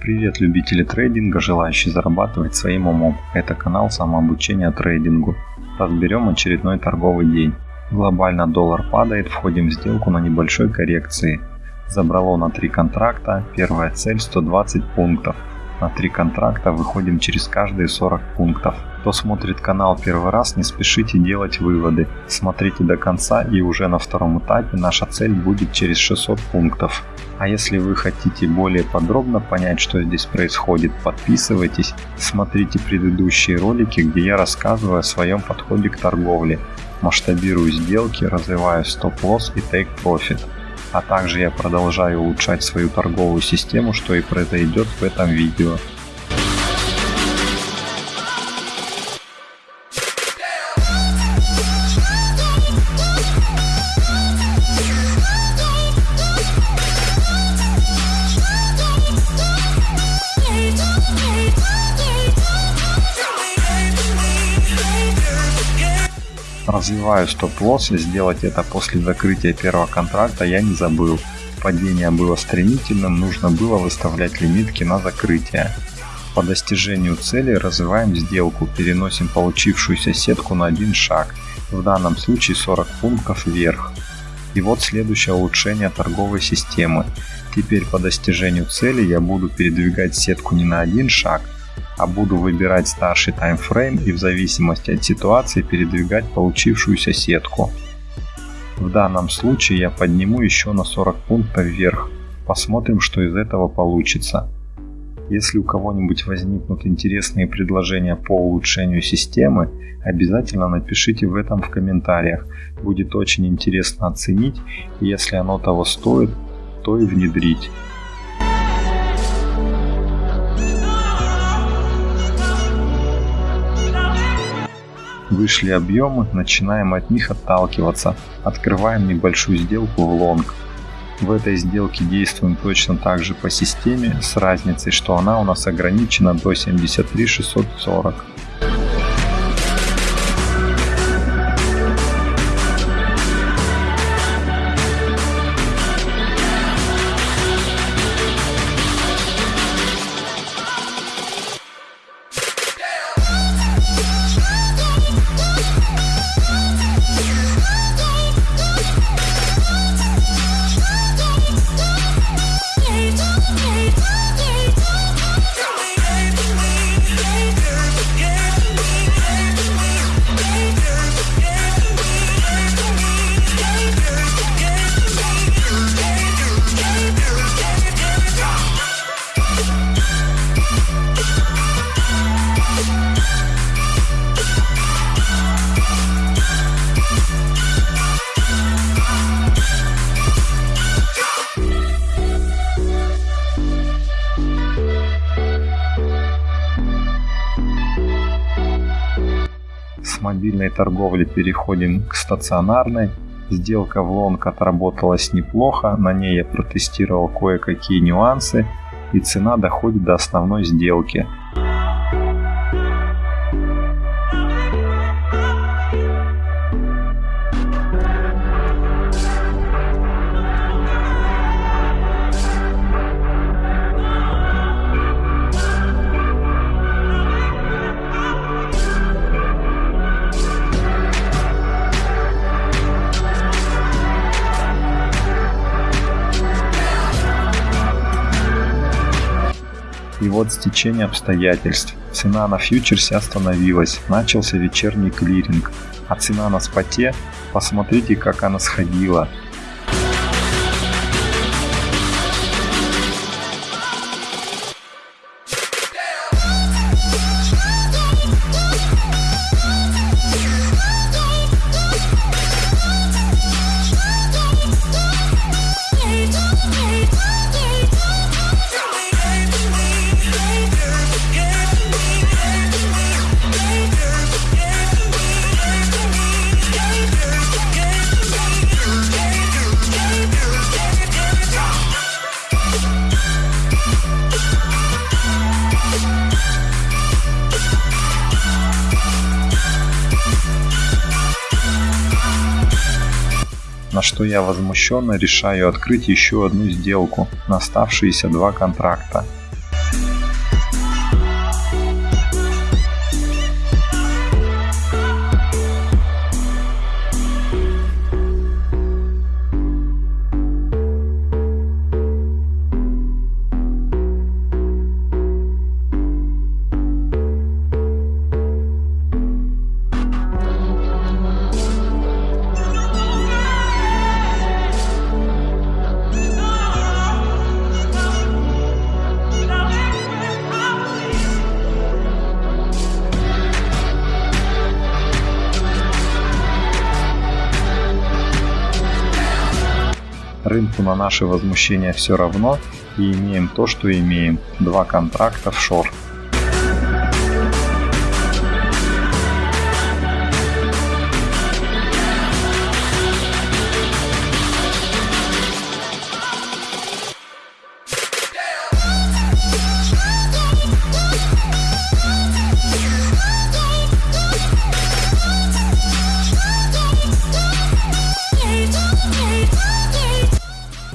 Привет, любители трейдинга, желающие зарабатывать своим умом. Это канал самообучения трейдингу. Разберем очередной торговый день. Глобально доллар падает, входим в сделку на небольшой коррекции. Забрало на 3 контракта, первая цель 120 пунктов. На 3 контракта выходим через каждые 40 пунктов. Кто смотрит канал первый раз, не спешите делать выводы. Смотрите до конца и уже на втором этапе наша цель будет через 600 пунктов. А если вы хотите более подробно понять, что здесь происходит, подписывайтесь, смотрите предыдущие ролики, где я рассказываю о своем подходе к торговле, масштабирую сделки, развиваю стоп-лосс и take-profit. А также я продолжаю улучшать свою торговую систему, что и произойдет в этом видео. Развиваю стоп-лосс и сделать это после закрытия первого контракта я не забыл. Падение было стремительным, нужно было выставлять лимитки на закрытие. По достижению цели развиваем сделку, переносим получившуюся сетку на один шаг, в данном случае 40 пунктов вверх. И вот следующее улучшение торговой системы. Теперь по достижению цели я буду передвигать сетку не на один шаг, а буду выбирать старший таймфрейм и в зависимости от ситуации передвигать получившуюся сетку. В данном случае я подниму еще на 40 пунктов вверх. Посмотрим, что из этого получится. Если у кого-нибудь возникнут интересные предложения по улучшению системы, обязательно напишите в этом в комментариях. Будет очень интересно оценить, если оно того стоит, то и внедрить. Вышли объемы, начинаем от них отталкиваться. Открываем небольшую сделку в лонг. В этой сделке действуем точно так же по системе, с разницей, что она у нас ограничена до 73 640. Мобильной торговли переходим к стационарной. Сделка в лонг отработалась неплохо, на ней я протестировал кое-какие нюансы и цена доходит до основной сделки. И вот стечение обстоятельств. Цена на фьючерсе остановилась, начался вечерний клиринг, а цена на споте, посмотрите как она сходила, что я возмущенно решаю открыть еще одну сделку на оставшиеся два контракта. Рынку на наши возмущения все равно и имеем то, что имеем. Два контракта в шорт.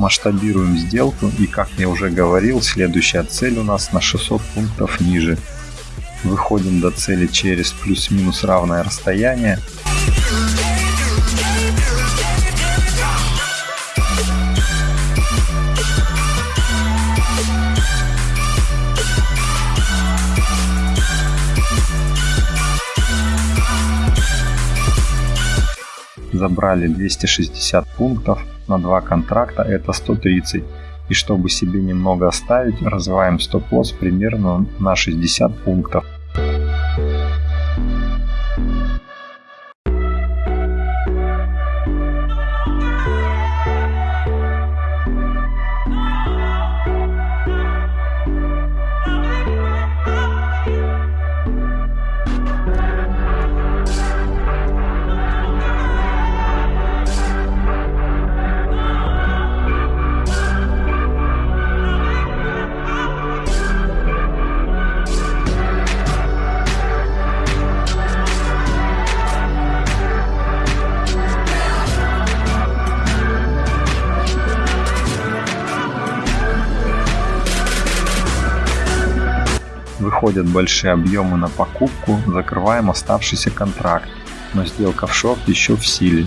Масштабируем сделку и как я уже говорил, следующая цель у нас на 600 пунктов ниже. Выходим до цели через плюс-минус равное расстояние. Забрали 260 пунктов на два контракта это 130. И чтобы себе немного оставить, развиваем стоп-лосс примерно на 60 пунктов. Выходят большие объемы на покупку, закрываем оставшийся контракт, но сделка в шорт еще в силе.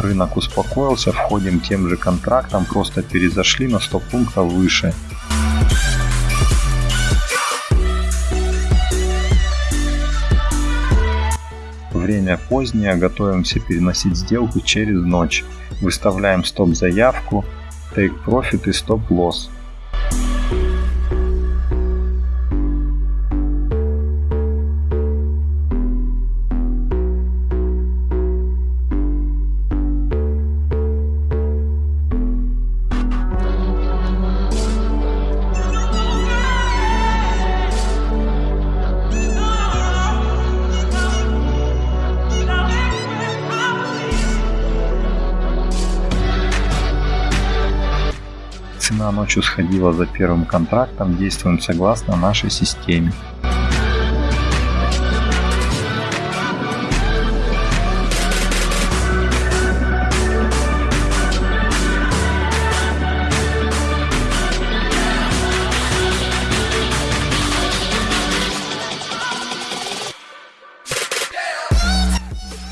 Рынок успокоился, входим тем же контрактом, просто перезашли на 100 пунктов выше. Время позднее, готовимся переносить сделку через ночь. Выставляем стоп-заявку, take profit и стоп-лосс. Цена ночью сходила за первым контрактом, действуем согласно нашей системе.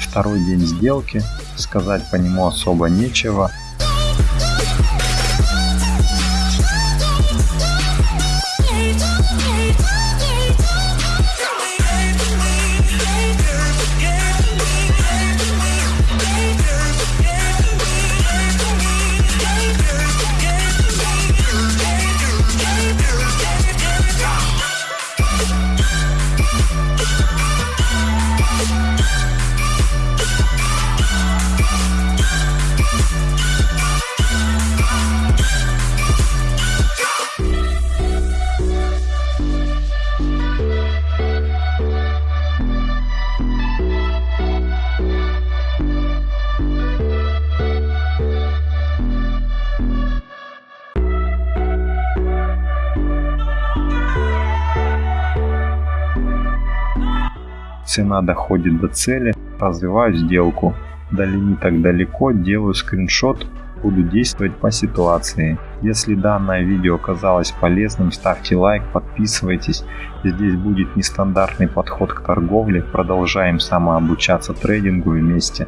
Второй день сделки, сказать по нему особо нечего, цена доходит до цели, развиваю сделку. До лимита далеко, делаю скриншот, буду действовать по ситуации. Если данное видео оказалось полезным, ставьте лайк, подписывайтесь. Здесь будет нестандартный подход к торговле. Продолжаем самообучаться трейдингу вместе.